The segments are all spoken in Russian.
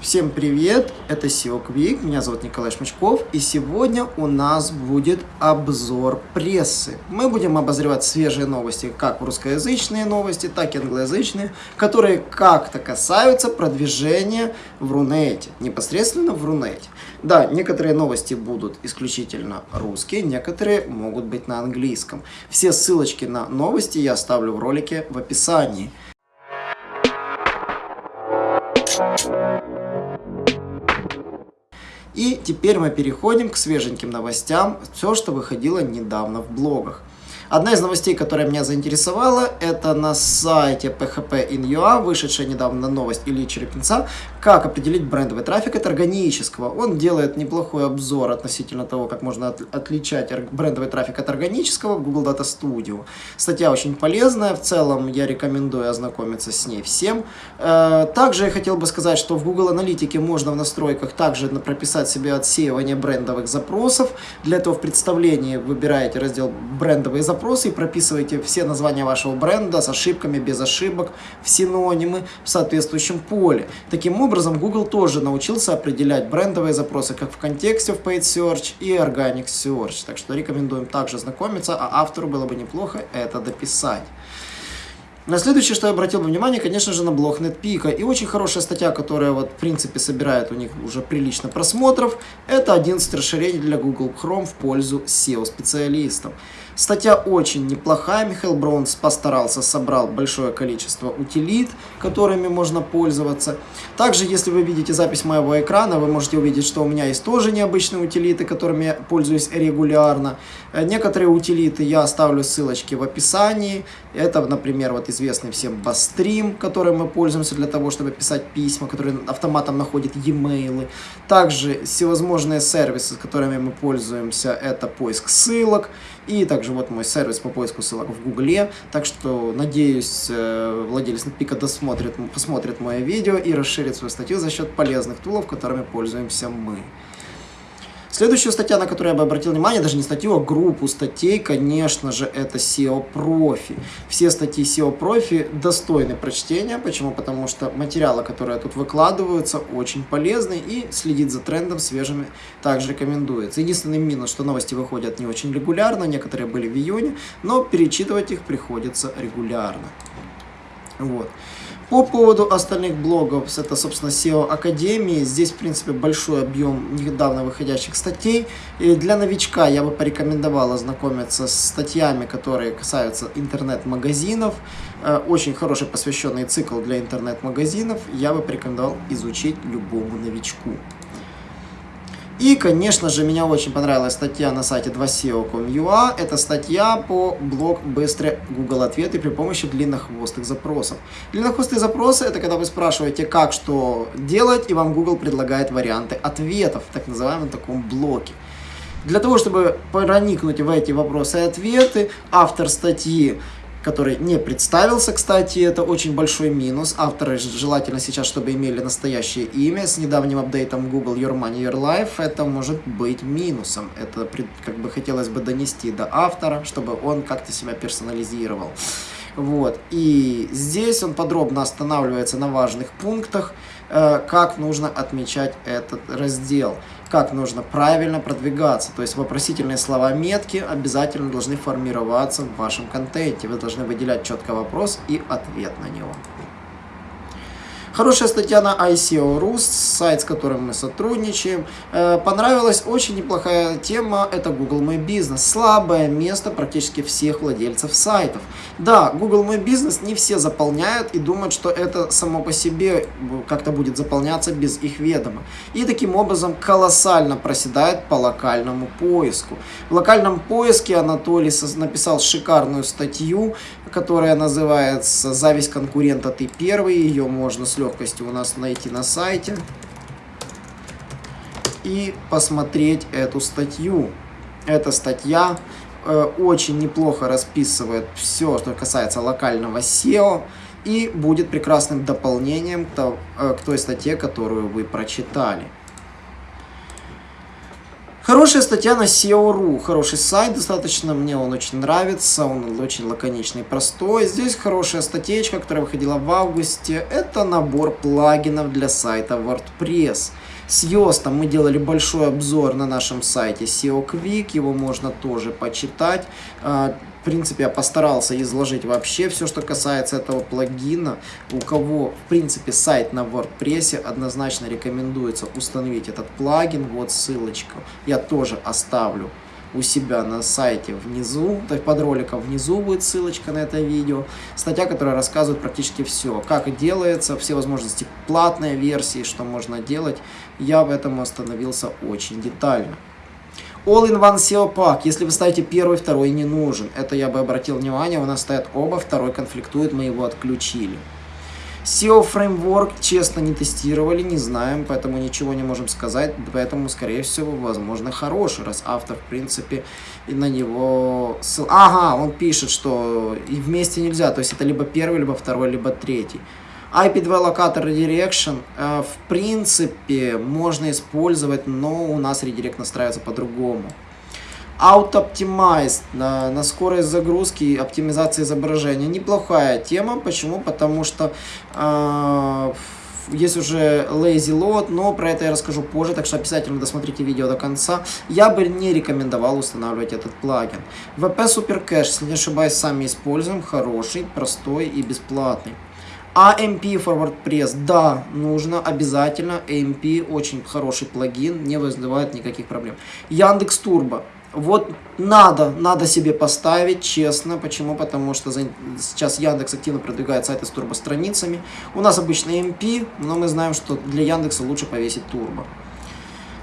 Всем привет, это SEO Quick, меня зовут Николай Шмачков, и сегодня у нас будет обзор прессы. Мы будем обозревать свежие новости, как русскоязычные новости, так и англоязычные, которые как-то касаются продвижения в Рунете, непосредственно в Рунете. Да, некоторые новости будут исключительно русские, некоторые могут быть на английском. Все ссылочки на новости я оставлю в ролике в описании. И теперь мы переходим к свеженьким новостям, все, что выходило недавно в блогах. Одна из новостей, которая меня заинтересовала, это на сайте PHP in UA, вышедшая недавно новость Ильи Черепенца, как определить брендовый трафик от органического. Он делает неплохой обзор относительно того, как можно от, отличать брендовый трафик от органического в Google Data Studio. Статья очень полезная, в целом я рекомендую ознакомиться с ней всем. Э, также я хотел бы сказать, что в Google Аналитике можно в настройках также прописать себе отсеивание брендовых запросов. Для этого в представлении выбираете раздел «Брендовые запросы», и прописываете все названия вашего бренда с ошибками, без ошибок, в синонимы в соответствующем поле. Таким образом, Google тоже научился определять брендовые запросы как в контексте в Paid Search и Organic Search. Так что рекомендуем также знакомиться, а автору было бы неплохо это дописать. На следующее, что я обратил бы внимание, конечно же, на блог NetPeak. И очень хорошая статья, которая, вот, в принципе, собирает у них уже прилично просмотров, это 11 расширений для Google Chrome в пользу SEO-специалистов. Статья очень неплохая, Михаил Браунс постарался, собрал большое количество утилит, которыми можно пользоваться. Также, если вы видите запись моего экрана, вы можете увидеть, что у меня есть тоже необычные утилиты, которыми я пользуюсь регулярно. Э, некоторые утилиты я оставлю ссылочки в описании. Это, например, вот известный всем Bastream, которым мы пользуемся для того, чтобы писать письма, которые автоматом находят e-mail. Также всевозможные сервисы, которыми мы пользуемся, это поиск ссылок и также вот мой сервис по поиску ссылок в Гугле. Так что, надеюсь, э, владелец Netpeak досмотрит, посмотрит мое видео и расширит свою статью за счет полезных тулов, которыми пользуемся мы. Следующая статья, на которую я бы обратил внимание, даже не статью, а группу статей, конечно же, это SEO профи. Все статьи SEO профи достойны прочтения. Почему? Потому что материалы, которые тут выкладываются, очень полезны и следить за трендом свежими также рекомендуется. Единственный минус, что новости выходят не очень регулярно, некоторые были в июне, но перечитывать их приходится регулярно. Вот. По поводу остальных блогов, это, собственно, SEO Академии. Здесь, в принципе, большой объем недавно выходящих статей. И для новичка я бы порекомендовал ознакомиться с статьями, которые касаются интернет-магазинов. Э, очень хороший посвященный цикл для интернет-магазинов. Я бы порекомендовал изучить любому новичку. И, конечно же, меня очень понравилась статья на сайте 2SEO.com.ua. Это статья по блок «Быстрые Google ответы при помощи длиннохвостых запросов». Длиннохвостые запросы – это когда вы спрашиваете, как что делать, и вам Google предлагает варианты ответов в так называемом таком блоке. Для того, чтобы проникнуть в эти вопросы и ответы, автор статьи который не представился, кстати, это очень большой минус. Авторы желательно сейчас, чтобы имели настоящее имя. С недавним апдейтом Google Your Money, Your Life это может быть минусом. Это как бы хотелось бы донести до автора, чтобы он как-то себя персонализировал. Вот. И здесь он подробно останавливается на важных пунктах, как нужно отмечать этот раздел как нужно правильно продвигаться. То есть вопросительные слова метки обязательно должны формироваться в вашем контенте. Вы должны выделять четко вопрос и ответ на него. Хорошая статья на ICO.ru, сайт, с которым мы сотрудничаем. Э, понравилась очень неплохая тема, это Google My Business. Слабое место практически всех владельцев сайтов. Да, Google My Business не все заполняют и думают, что это само по себе как-то будет заполняться без их ведома. И таким образом колоссально проседает по локальному поиску. В локальном поиске Анатолий написал шикарную статью, которая называется «Зависть конкурента, ты первый». Ее можно с легкостью у нас найти на сайте и посмотреть эту статью. Эта статья э, очень неплохо расписывает все, что касается локального SEO и будет прекрасным дополнением к, э, к той статье, которую вы прочитали. Хорошая статья на SEO.ru, хороший сайт достаточно, мне он очень нравится, он очень лаконичный, простой. Здесь хорошая статейка, которая выходила в августе, это набор плагинов для сайта WordPress. С Йостом мы делали большой обзор на нашем сайте SEO Quick, его можно тоже почитать. В принципе, я постарался изложить вообще все, что касается этого плагина. У кого, в принципе, сайт на WordPress, однозначно рекомендуется установить этот плагин. Вот ссылочка. Я тоже оставлю у себя на сайте внизу, то есть под роликом внизу будет ссылочка на это видео. Статья, которая рассказывает практически все, как делается, все возможности платной версии, что можно делать. Я в этом остановился очень детально. All-in-One SEO Pack. Если вы ставите первый, второй не нужен. Это я бы обратил внимание, у нас стоят оба, второй конфликтует, мы его отключили. SEO Framework, честно, не тестировали, не знаем, поэтому ничего не можем сказать. Поэтому, скорее всего, возможно, хороший, раз автор, в принципе, и на него... Ага, он пишет, что и вместе нельзя, то есть это либо первый, либо второй, либо третий. IP2 локатор Redirection э, в принципе можно использовать, но у нас редирект настраивается по-другому. Auto Optimize на, на скорость загрузки и оптимизации изображения. Неплохая тема. Почему? Потому что э, есть уже Lazy Load, но про это я расскажу позже, так что обязательно досмотрите видео до конца. Я бы не рекомендовал устанавливать этот плагин. VP Super Cache, если не ошибаюсь, сами используем. Хороший, простой и бесплатный. AMP Forward Press, да, нужно обязательно. AMP очень хороший плагин, не вызывает никаких проблем. Яндекс Турбо. Вот надо, надо себе поставить, честно. Почему? Потому что за, сейчас Яндекс активно продвигает сайты с турбостраницами. У нас обычно MP, но мы знаем, что для Яндекса лучше повесить турбо.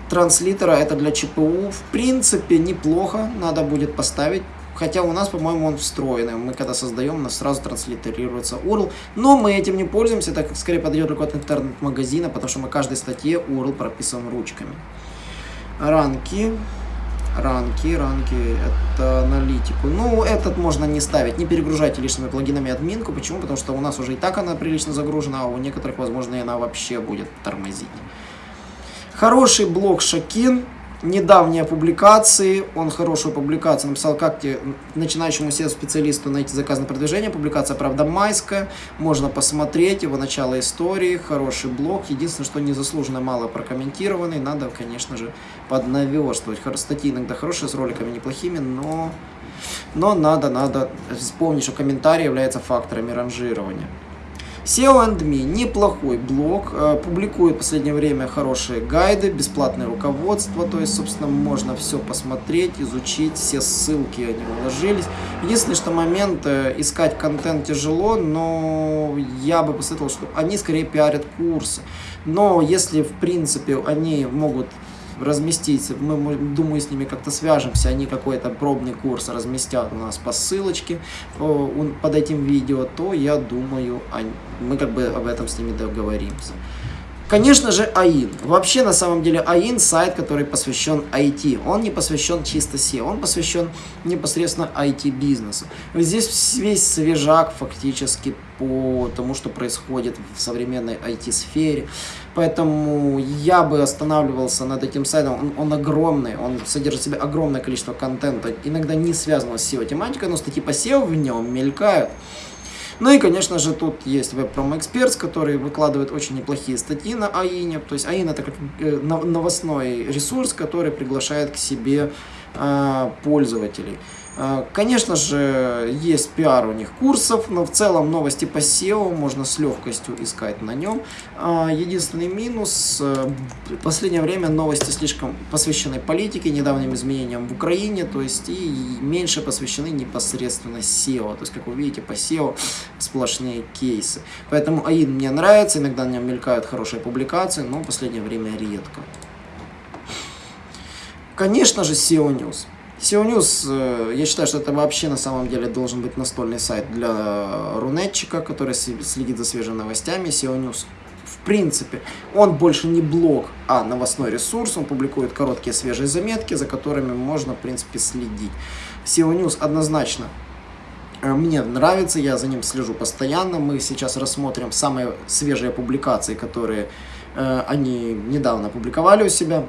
Транслитера это для ЧПУ. В принципе, неплохо. Надо будет поставить. Хотя у нас, по-моему, он встроенный. Мы когда создаем, у нас сразу транслитерируется URL. Но мы этим не пользуемся, так как скорее подойдет только от интернет-магазина, потому что мы каждой статье URL прописываем ручками. Ранки. Ранки, ранки, это аналитику. Ну, этот можно не ставить, не перегружайте лишними плагинами админку. Почему? Потому что у нас уже и так она прилично загружена, а у некоторых, возможно, она вообще будет тормозить. Хороший блок Шакин недавние публикации, он хорошую публикацию написал, как те, начинающему SEO-специалисту найти заказ на продвижение, публикация, правда, майская, можно посмотреть его начало истории, хороший блог, единственное, что незаслуженно мало прокомментированный, надо, конечно же, поднаверстывать, статьи иногда хорошие, с роликами неплохими, но, но надо, надо вспомнить, что комментарий является факторами ранжирования. SEO and Me неплохой блог, э, публикует в последнее время хорошие гайды, бесплатное руководство, то есть, собственно, можно все посмотреть, изучить, все ссылки они уложились. Единственный, что момент, э, искать контент тяжело, но я бы посоветовал, что они скорее пиарят курсы. Но если, в принципе, они могут разместить. Мы, думаю, с ними как-то свяжемся. Они какой-то пробный курс разместят у нас по ссылочке под этим видео, то я думаю, мы как бы об этом с ними договоримся. Конечно же, АИН. Вообще, на самом деле, АИН сайт, который посвящен IT. Он не посвящен чисто SEO, он посвящен непосредственно IT-бизнесу. Здесь весь свежак фактически по тому, что происходит в современной IT-сфере. Поэтому я бы останавливался над этим сайтом. Он, он огромный, он содержит в себе огромное количество контента, иногда не связанного с SEO-тематикой, но статьи по SEO в нем мелькают. Ну и, конечно же, тут есть Web Promo Experts, который выкладывает очень неплохие статьи на АИНе. То есть АИН это как э, новостной ресурс, который приглашает к себе э, пользователей. А, конечно же, есть пиар у них курсов, но в целом новости по SEO можно с легкостью искать на нем. А, единственный минус, э, в последнее время новости слишком посвящены политике, недавним изменениям в Украине, то есть и меньше посвящены непосредственно SEO. То есть, как вы видите, по SEO сплошные кейсы. Поэтому АИН мне нравится, иногда на нем мелькают хорошие публикации, но в последнее время редко. Конечно же, SEO News. SEO News, э, я считаю, что это вообще на самом деле должен быть настольный сайт для рунетчика, который следит за свежими новостями. SEO News, в принципе, он больше не блог, а новостной ресурс. Он публикует короткие свежие заметки, за которыми можно, в принципе, следить. SEO News однозначно э, мне нравится, я за ним слежу постоянно. Мы сейчас рассмотрим самые свежие публикации, которые э, они недавно публиковали у себя.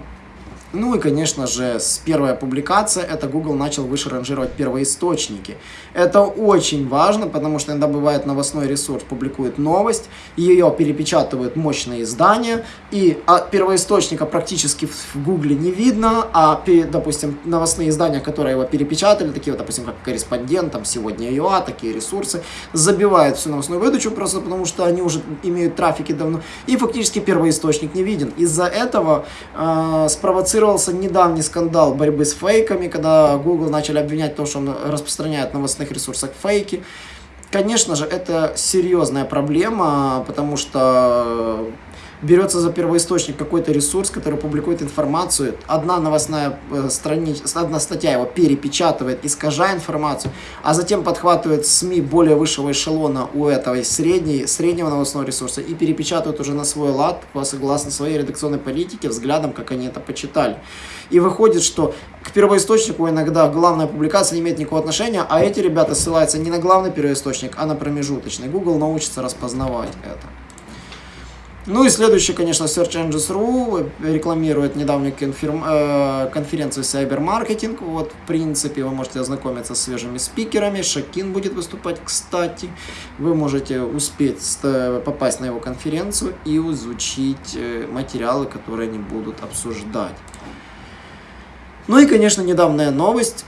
Ну и, конечно же, с первая публикация, это Google начал выше ранжировать первоисточники. Это очень важно, потому что иногда бывает новостной ресурс публикует новость, ее перепечатывают мощные издания, и а первоисточника практически в Google не видно, а, допустим, новостные издания, которые его перепечатали, такие вот, допустим, как корреспондент, там, сегодня ЮА, такие ресурсы, забивают всю новостную выдачу просто потому, что они уже имеют трафики давно, и фактически первоисточник не виден. Из-за этого э, спровоцировали спровоцировался недавний скандал борьбы с фейками, когда Google начали обвинять то, что он распространяет на новостных ресурсах фейки. Конечно же, это серьезная проблема, потому что берется за первоисточник какой-то ресурс, который публикует информацию, одна новостная э, страница, одна статья его перепечатывает, искажая информацию, а затем подхватывает СМИ более высшего эшелона у этого средней, среднего новостного ресурса и перепечатывают уже на свой лад, согласно своей редакционной политике, взглядом, как они это почитали. И выходит, что к первоисточнику иногда главная публикация не имеет никакого отношения, а эти ребята ссылаются не на главный первоисточник, а на промежуточный. Google научится распознавать это. Ну и следующий, конечно, Search Engines.ru рекламирует недавнюю э, конференцию Cyber Marketing. Вот, в принципе, вы можете ознакомиться с свежими спикерами. Шакин будет выступать, кстати. Вы можете успеть попасть на его конференцию и изучить э, материалы, которые они будут обсуждать. Ну и, конечно, недавняя новость.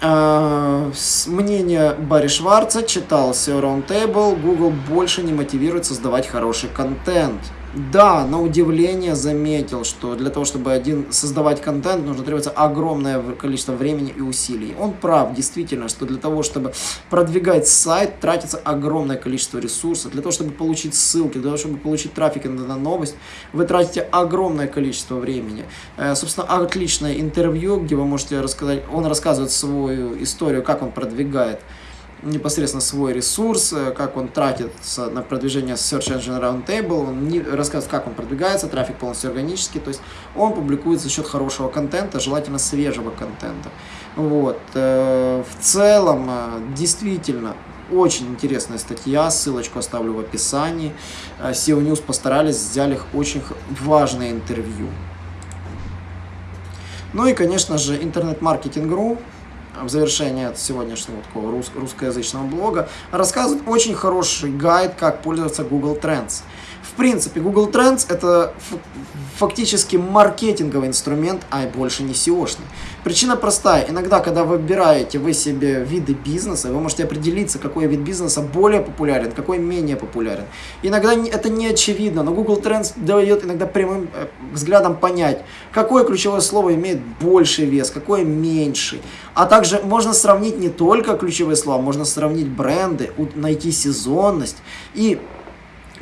Мнение Барри Шварца читал SEO Roundtable, Google больше не мотивирует создавать хороший контент. Да, на удивление заметил, что для того, чтобы один создавать контент, нужно требоваться огромное количество времени и усилий. Он прав, действительно, что для того, чтобы продвигать сайт, тратится огромное количество ресурсов. Для того, чтобы получить ссылки, для того, чтобы получить трафик на новость, вы тратите огромное количество времени. Э, собственно, отличное интервью, где вы можете рассказать, он рассказывает свою историю, как он продвигает непосредственно свой ресурс, э, как он тратится на продвижение Search Engine Roundtable, он не, рассказывает, как он продвигается, трафик полностью органический, то есть он публикует за счет хорошего контента, желательно свежего контента. Вот. Э, в целом, э, действительно, очень интересная статья, ссылочку оставлю в описании. SEO News постарались, взяли очень важное интервью. Ну и, конечно же, интернет-маркетинг.ру в завершение сегодняшнего такого рус русскоязычного блога, рассказывает очень хороший гайд, как пользоваться Google Trends. В принципе, Google Trends это фактически маркетинговый инструмент, а больше не SEO-шный. Причина простая. Иногда, когда выбираете вы себе виды бизнеса, вы можете определиться, какой вид бизнеса более популярен, какой менее популярен. Иногда это не очевидно, но Google Trends дает иногда прямым э, взглядом понять, какое ключевое слово имеет больший вес, какое меньший. А также можно сравнить не только ключевые слова, можно сравнить бренды, найти сезонность и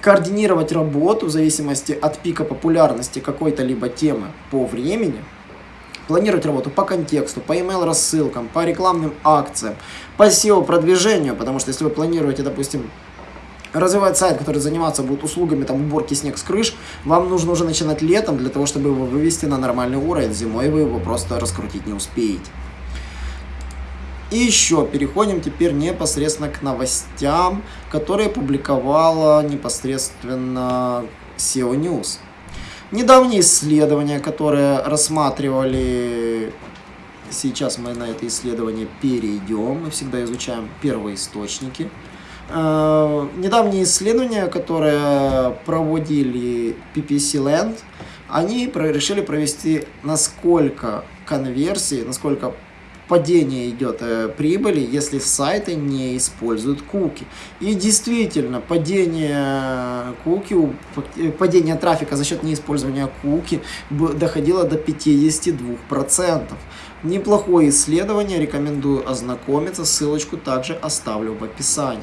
координировать работу в зависимости от пика популярности какой-то либо темы по времени, планировать работу по контексту, по email рассылкам, по рекламным акциям, по SEO продвижению, потому что если вы планируете, допустим, развивать сайт, который заниматься будет услугами там уборки снег с крыш, вам нужно уже начинать летом для того, чтобы его вывести на нормальный уровень. Зимой вы его просто раскрутить не успеете. И еще переходим теперь непосредственно к новостям, которые публиковала непосредственно SEO News. Недавние исследования, которые рассматривали... Сейчас мы на это исследование перейдем. Мы всегда изучаем первоисточники. Э, недавние исследования, которые проводили PPC Land, они решили провести, насколько конверсии, насколько падение идет э, прибыли, если сайты не используют куки. И действительно, падение куки, э, падение трафика за счет неиспользования куки доходило до 52%. Неплохое исследование, рекомендую ознакомиться, ссылочку также оставлю в описании.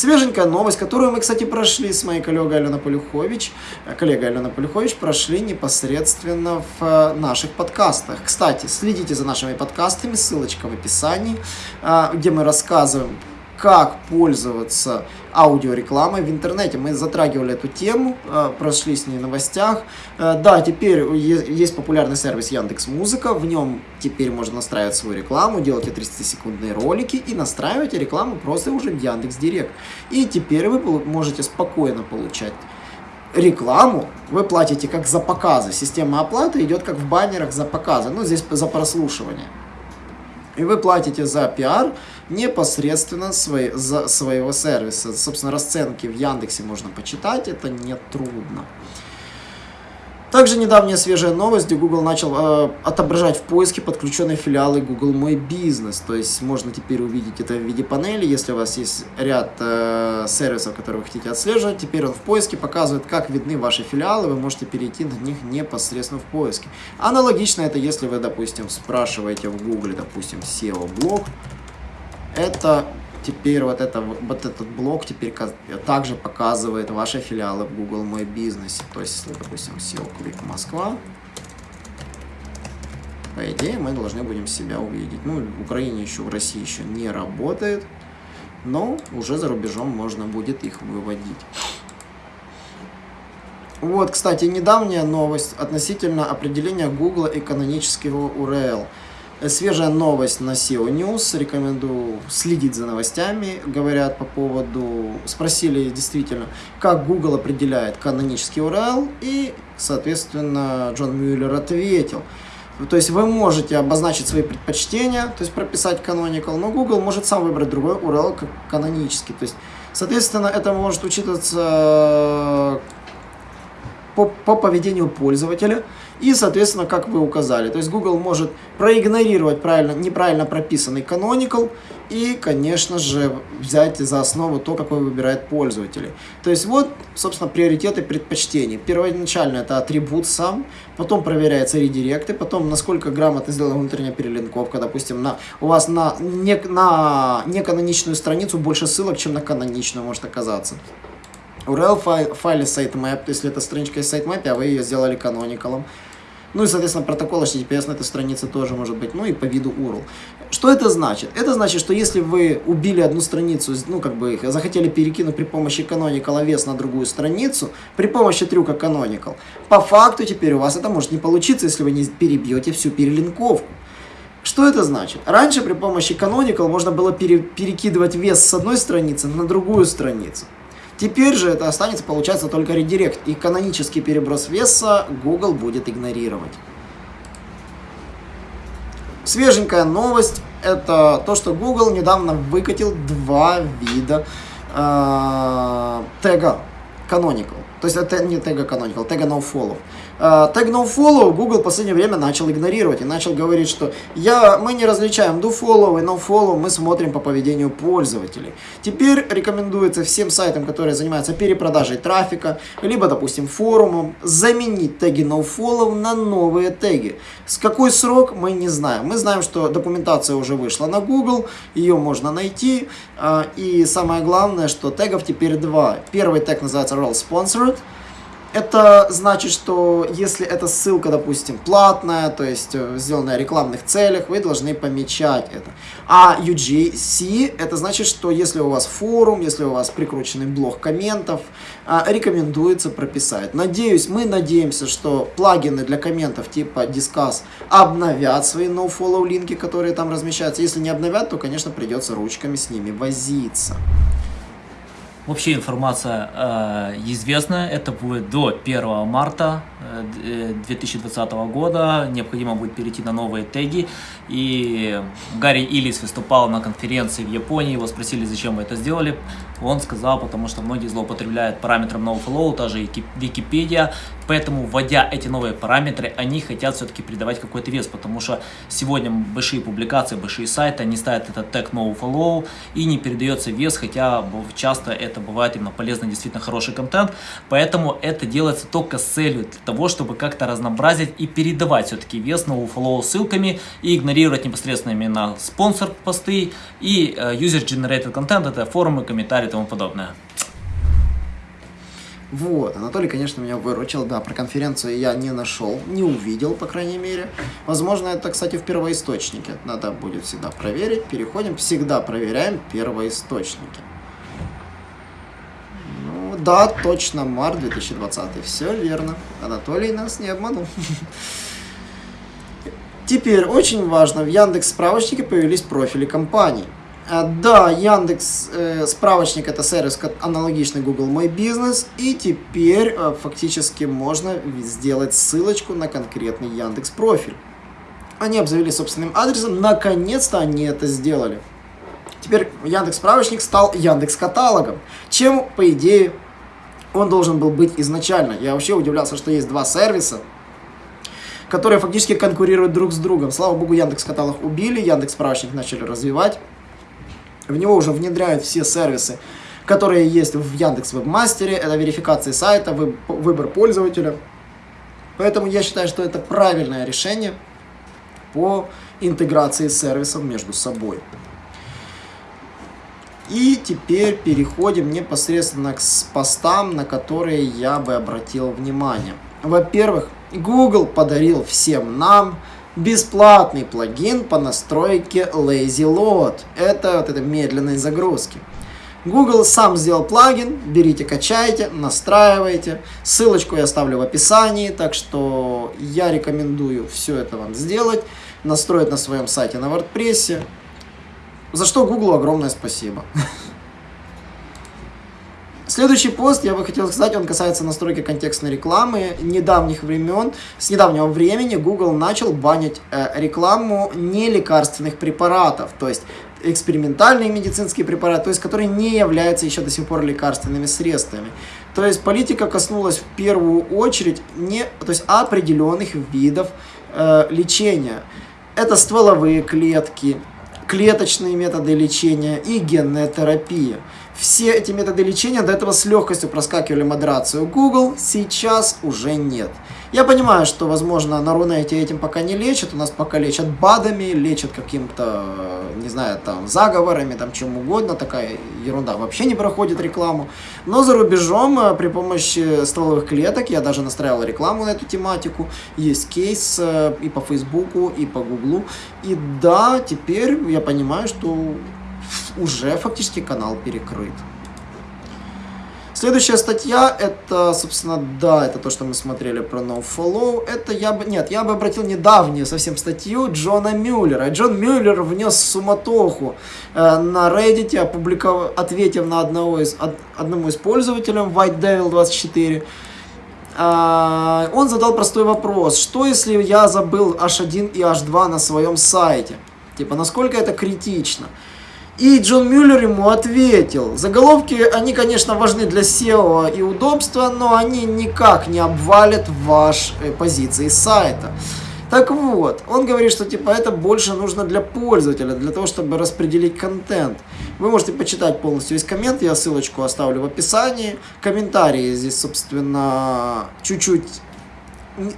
Свеженькая новость, которую мы, кстати, прошли с моей коллегой Аленой Полюхович, э, коллегой Алена Полюхович, прошли непосредственно в э, наших подкастах. Кстати, следите за нашими подкастами, ссылочка в описании, э, где мы рассказываем как пользоваться аудиорекламой в интернете. Мы затрагивали эту тему, э, прошли с ней в новостях. Э, да, теперь есть популярный сервис Яндекс Музыка, в нем теперь можно настраивать свою рекламу, делать 30-секундные ролики и настраивать рекламу просто уже в Яндекс Директ. И теперь вы можете спокойно получать рекламу вы платите как за показы. Система оплаты идет как в баннерах за показы. Ну, здесь за прослушивание. И вы платите за пиар непосредственно свой, за своего сервиса. Собственно, расценки в Яндексе можно почитать, это не трудно. Также недавняя свежая новость, где Google начал э, отображать в поиске подключенные филиалы Google Мой Бизнес. То есть можно теперь увидеть это в виде панели. Если у вас есть ряд э, сервисов, которые вы хотите отслеживать, теперь он в поиске показывает, как видны ваши филиалы. Вы можете перейти на них непосредственно в поиске. Аналогично это, если вы, допустим, спрашиваете в Google, допустим, SEO-блог. Это теперь вот, это, вот этот блок теперь также показывает ваши филиалы в Google Мой Бизнес. То есть, если, допустим, SEO Quick Москва, по идее, мы должны будем себя увидеть. Ну, в Украине еще, в России еще не работает, но уже за рубежом можно будет их выводить. Вот, кстати, недавняя новость относительно определения Google и канонического URL. Свежая новость на SEO News. Рекомендую следить за новостями. Говорят по поводу... Спросили действительно, как Google определяет канонический URL. И, соответственно, Джон Мюллер ответил. То есть вы можете обозначить свои предпочтения, то есть прописать canonical, но Google может сам выбрать другой URL как канонический. То есть, соответственно, это может учитываться по, по поведению пользователя и, соответственно, как вы указали. То есть Google может проигнорировать правильно, неправильно прописанный canonical и, конечно же, взять за основу то, какой выбирает пользователь. То есть вот, собственно, приоритеты предпочтений. Первоначально это атрибут сам, потом проверяется редиректы, потом насколько грамотно сделана внутренняя перелинковка. Допустим, на, у вас на, не, на неканоничную страницу больше ссылок, чем на каноничную может оказаться. URL файл, файле sitemap, если это страничка из sitemap, а вы ее сделали каноникалом. Ну и, соответственно, протокол HTTPS на этой странице тоже может быть, ну и по виду URL. Что это значит? Это значит, что если вы убили одну страницу, ну как бы их захотели перекинуть при помощи Canonical вес на другую страницу, при помощи трюка Canonical, по факту теперь у вас это может не получиться, если вы не перебьете всю перелинковку. Что это значит? Раньше при помощи Canonical можно было пере перекидывать вес с одной страницы на другую страницу. Теперь же это останется, получается, только редирект. И канонический переброс веса Google будет игнорировать. Свеженькая новость – это то, что Google недавно выкатил два вида э, тега Canonical. То есть это не тега Canonical, тега NoFollow. Тег uh, NoFollow Google в последнее время начал игнорировать и начал говорить, что я, мы не различаем DoFollow и NoFollow, мы смотрим по поведению пользователей. Теперь рекомендуется всем сайтам, которые занимаются перепродажей трафика, либо, допустим, форумом, заменить теги NoFollow на новые теги. С какой срок, мы не знаем. Мы знаем, что документация уже вышла на Google, ее можно найти. Uh, и самое главное, что тегов теперь два. Первый тег называется Role Sponsored, это значит, что если эта ссылка, допустим, платная, то есть э, сделанная в рекламных целях, вы должны помечать это. А UGC, это значит, что если у вас форум, если у вас прикрученный блок комментов, а, рекомендуется прописать. Надеюсь, мы надеемся, что плагины для комментов типа Discuss обновят свои nofollow линки, которые там размещаются. Если не обновят, то, конечно, придется ручками с ними возиться. Вообще информация э, известна, это будет до 1 марта 2020 э, года, необходимо будет перейти на новые теги. И Гарри Иллис выступал на конференции в Японии, его спросили, зачем вы это сделали. Он сказал, потому что многие злоупотребляют параметром NoFlow, та же Википедия, поэтому, вводя эти новые параметры, они хотят все-таки придавать какой-то вес, потому что сегодня большие публикации, большие сайты, они ставят этот тег NoFollow и не передается вес, хотя часто это бывает именно полезно, действительно хороший контент, поэтому это делается только с целью для того, чтобы как-то разнообразить и передавать все-таки вес NoFollow ссылками и игнорировать непосредственно именно спонсор посты и uh, user-generated content, это форумы, комментарии, и тому подобное. Вот, Анатолий, конечно, меня выручил, да, про конференцию я не нашел, не увидел, по крайней мере. Возможно, это, кстати, в первоисточнике, надо будет всегда проверить. Переходим, всегда проверяем первоисточники. Ну, да, точно, март 2020, все верно, Анатолий нас не обманул. Теперь, очень важно, в Яндекс справочнике появились профили компаний. А, да, Яндекс э, справочник это сервис аналогичный Google Мой Бизнес, и теперь э, фактически можно сделать ссылочку на конкретный Яндекс профиль. Они обзавелись собственным адресом, наконец-то они это сделали. Теперь Яндекс справочник стал Яндекс каталогом, чем по идее он должен был быть изначально. Я вообще удивлялся, что есть два сервиса, которые фактически конкурируют друг с другом. Слава богу, Яндекс каталог убили, Яндекс справочник начали развивать. В него уже внедряют все сервисы, которые есть в Яндекс Вебмастере. Это верификация сайта, выбор пользователя. Поэтому я считаю, что это правильное решение по интеграции сервисов между собой. И теперь переходим непосредственно к постам, на которые я бы обратил внимание. Во-первых, Google подарил всем нам бесплатный плагин по настройке Lazy Load. Это вот это медленной загрузки. Google сам сделал плагин, берите, качайте, настраивайте. Ссылочку я оставлю в описании, так что я рекомендую все это вам сделать, настроить на своем сайте на WordPress. За что Google огромное спасибо. Следующий пост, я бы хотел сказать, он касается настройки контекстной рекламы. Недавних времен, с недавнего времени Google начал банить э, рекламу нелекарственных препаратов, то есть экспериментальные медицинские препараты, то есть которые не являются еще до сих пор лекарственными средствами. То есть политика коснулась в первую очередь не, то есть определенных видов э, лечения. Это стволовые клетки, клеточные методы лечения и генная терапия. Все эти методы лечения до этого с легкостью проскакивали модерацию Google, сейчас уже нет. Я понимаю, что, возможно, на Рунете этим пока не лечат, у нас пока лечат БАДами, лечат каким-то, не знаю, там, заговорами, там, чем угодно, такая ерунда вообще не проходит рекламу. Но за рубежом э, при помощи стволовых клеток, я даже настраивал рекламу на эту тематику, есть кейс э, и по Фейсбуку, и по Гуглу. И да, теперь я понимаю, что уже фактически канал перекрыт. Следующая статья, это, собственно, да, это то, что мы смотрели про NoFollow. Это я бы, нет, я бы обратил недавнюю совсем статью Джона Мюллера. Джон Мюллер внес суматоху э, на Reddit, опубликовав, ответив на одного из, од, одному из пользователей, White Devil 24. Э, он задал простой вопрос, что если я забыл H1 и H2 на своем сайте? Типа, насколько это критично? И Джон Мюллер ему ответил, заголовки, они, конечно, важны для SEO и удобства, но они никак не обвалят ваши э, позиции сайта. Так вот, он говорит, что типа это больше нужно для пользователя, для того, чтобы распределить контент. Вы можете почитать полностью весь коммент, я ссылочку оставлю в описании. Комментарии здесь, собственно, чуть-чуть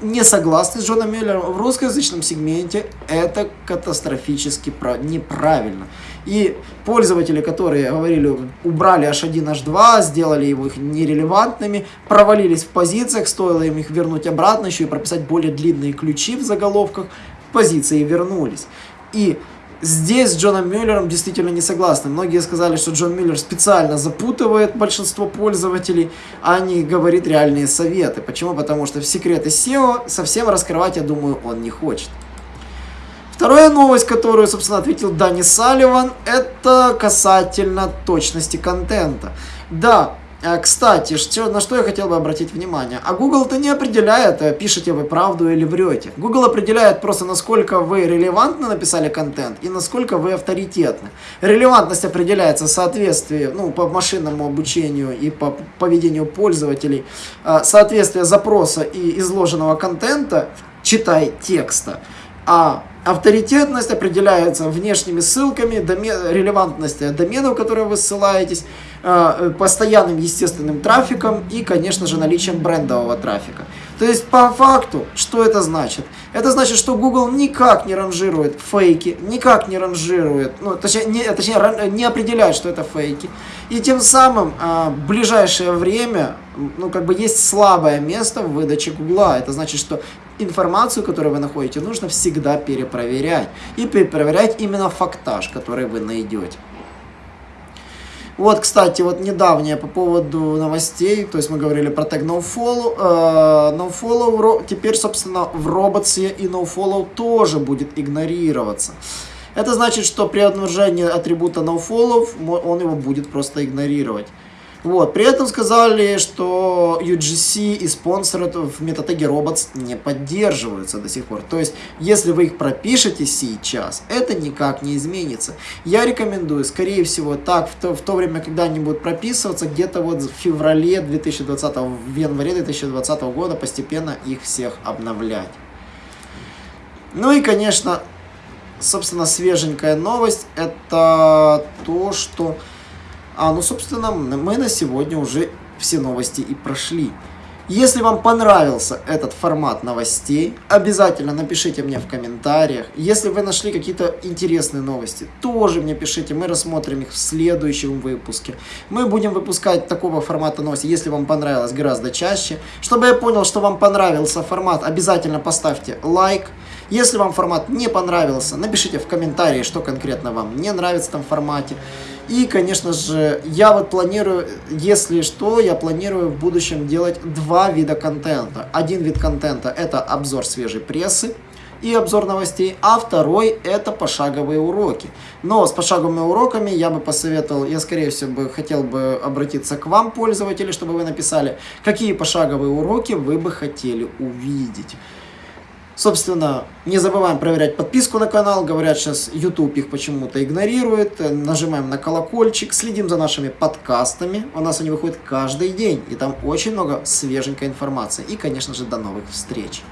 не согласны с Джоном Мюллером. В русскоязычном сегменте это катастрофически неправильно. И пользователи, которые говорили, убрали H1, H2, сделали его их нерелевантными, провалились в позициях, стоило им их вернуть обратно, еще и прописать более длинные ключи в заголовках, позиции вернулись. И здесь с Джоном Мюллером действительно не согласны. Многие сказали, что Джон Мюллер специально запутывает большинство пользователей, а не говорит реальные советы. Почему? Потому что в секреты SEO совсем раскрывать, я думаю, он не хочет. Вторая новость, которую, собственно, ответил Дани Салливан, это касательно точности контента. Да, э, кстати, что, на что я хотел бы обратить внимание. А Google-то не определяет, э, пишете вы правду или врете. Google определяет просто, насколько вы релевантно написали контент и насколько вы авторитетны. Релевантность определяется в соответствии, ну, по машинному обучению и по поведению пользователей, э, соответствие запроса и изложенного контента, читай текста. А Авторитетность определяется внешними ссылками, домен, релевантность доменов, которые вы ссылаетесь, э, постоянным естественным трафиком и, конечно же, наличием брендового трафика. То есть, по факту, что это значит? Это значит, что Google никак не ранжирует фейки, никак не ранжирует, ну, точнее, не, точнее, не определяет, что это фейки. И тем самым э, в ближайшее время, ну, как бы есть слабое место в выдаче Google. Это значит, что информацию, которую вы находите, нужно всегда перепроверять. И перепроверять именно фактаж, который вы найдете. Вот, кстати, вот недавнее по поводу новостей, то есть мы говорили про тег nofollow, э, nofollow теперь, собственно, в роботсе и nofollow тоже будет игнорироваться. Это значит, что при обнаружении атрибута nofollow он его будет просто игнорировать. Вот. При этом сказали, что UGC и спонсоры в метатеге robots не поддерживаются до сих пор. То есть, если вы их пропишете сейчас, это никак не изменится. Я рекомендую, скорее всего, так, в то, в то время, когда они будут прописываться, где-то вот в феврале 2020, в январе 2020 года постепенно их всех обновлять. Ну и, конечно, собственно, свеженькая новость, это то, что а, ну, собственно, мы на сегодня уже все новости и прошли. Если вам понравился этот формат новостей, обязательно напишите мне в комментариях. Если вы нашли какие-то интересные новости, тоже мне пишите, мы рассмотрим их в следующем выпуске. Мы будем выпускать такого формата новости, если вам понравилось, гораздо чаще. Чтобы я понял, что вам понравился формат, обязательно поставьте лайк. Если вам формат не понравился, напишите в комментарии, что конкретно вам не нравится в этом формате. И, конечно же, я вот планирую, если что, я планирую в будущем делать два вида контента. Один вид контента это обзор свежей прессы и обзор новостей, а второй это пошаговые уроки. Но с пошаговыми уроками я бы посоветовал, я скорее всего бы хотел бы обратиться к вам, пользователи, чтобы вы написали, какие пошаговые уроки вы бы хотели увидеть. Собственно, не забываем проверять подписку на канал. Говорят, сейчас YouTube их почему-то игнорирует. Нажимаем на колокольчик, следим за нашими подкастами. У нас они выходят каждый день. И там очень много свеженькой информации. И, конечно же, до новых встреч.